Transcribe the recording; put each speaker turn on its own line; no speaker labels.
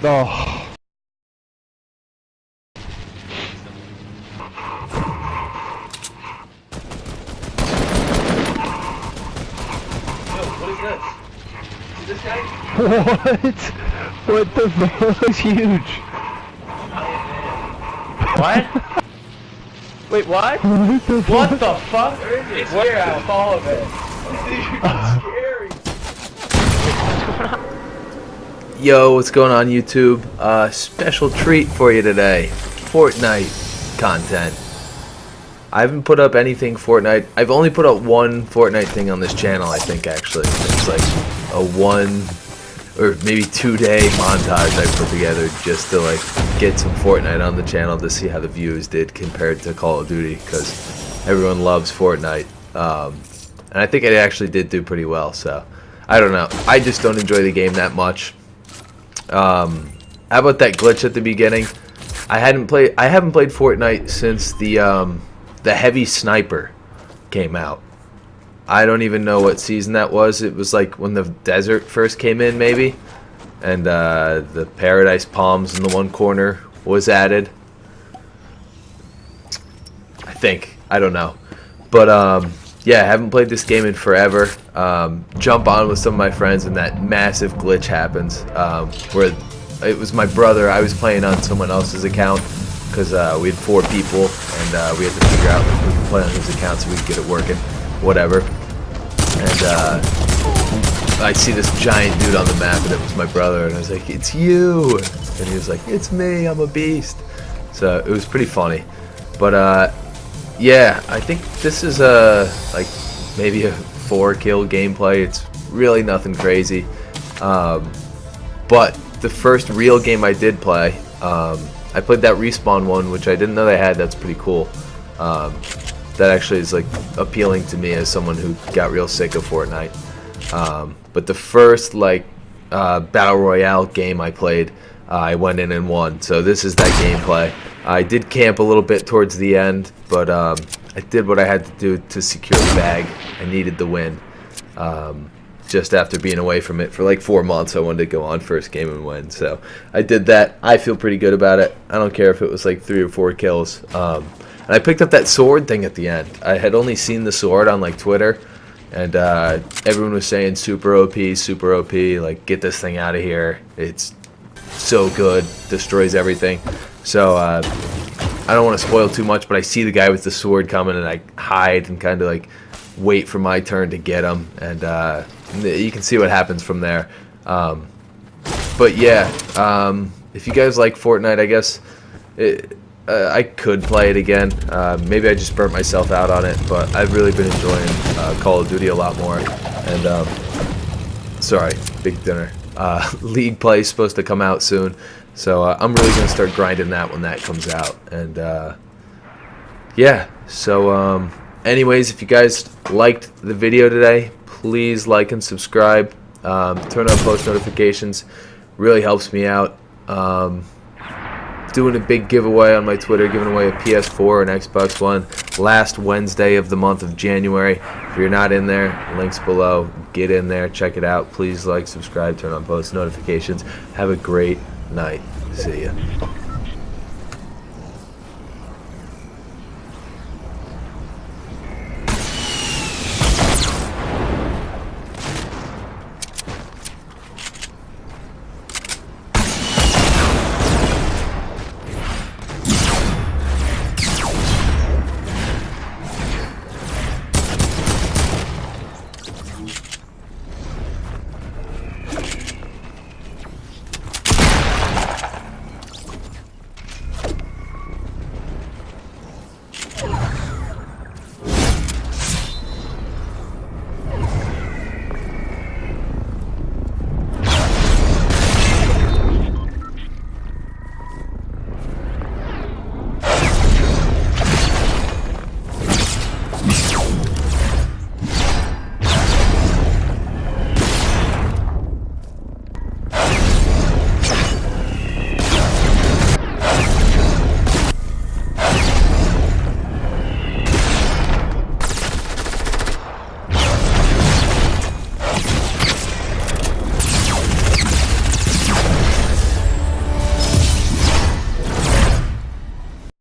Oh.
Yo, what is this? Is this guy?
What? What the fuck? That's huge.
What? Wait, what?
What the
What
fuck?
the fuck? Where out all of it.
Yo, what's going on YouTube? Uh, special treat for you today. Fortnite content. I haven't put up anything Fortnite. I've only put up one Fortnite thing on this channel, I think, actually. It's like a one or maybe two day montage I put together just to like get some Fortnite on the channel to see how the views did compared to Call of Duty because everyone loves Fortnite. Um, and I think it actually did do pretty well, so I don't know. I just don't enjoy the game that much. Um, how about that glitch at the beginning? I hadn't played. I haven't played Fortnite since the um, the heavy sniper came out. I don't even know what season that was. It was like when the desert first came in, maybe, and uh, the Paradise Palms in the one corner was added. I think. I don't know, but um, yeah, haven't played this game in forever. Um, jump on with some of my friends, and that massive glitch happens um, where it was my brother. I was playing on someone else's account because uh, we had four people, and uh, we had to figure out we could play on his account so we could get it working, whatever. And uh, I see this giant dude on the map, and it was my brother, and I was like, "It's you!" And he was like, "It's me. I'm a beast." So it was pretty funny, but uh, yeah, I think this is a like maybe a four kill gameplay. It's really nothing crazy. Um, but the first real game I did play, um, I played that respawn one, which I didn't know they had. That's pretty cool. Um, that actually is like appealing to me as someone who got real sick of Fortnite. Um, but the first like uh, battle royale game I played, uh, I went in and won. So this is that gameplay. I did camp a little bit towards the end, but um, I did what I had to do to secure the bag. I needed the win. Um, just after being away from it for like four months, I wanted to go on first game and win. So I did that. I feel pretty good about it. I don't care if it was like three or four kills. Um, and I picked up that sword thing at the end. I had only seen the sword on like Twitter, and uh, everyone was saying super OP, super OP. Like get this thing out of here. It's so good, destroys everything. So uh, I don't want to spoil too much, but I see the guy with the sword coming, and I hide and kind of like wait for my turn to get him, and uh, you can see what happens from there. Um, but yeah, um, if you guys like Fortnite, I guess it, uh, I could play it again. Uh, maybe I just burnt myself out on it, but I've really been enjoying uh, Call of Duty a lot more. And um, sorry, big dinner. Uh, League play is supposed to come out soon, so uh, I'm really gonna start grinding that when that comes out. And uh, yeah, so um, anyways, if you guys liked the video today, please like and subscribe. Um, turn on post notifications. Really helps me out. Um, doing a big giveaway on my Twitter, giving away a PS4 and Xbox One last Wednesday of the month of January. If you're not in there, links below. Get in there, check it out. Please like, subscribe, turn on post notifications. Have a great night. See ya.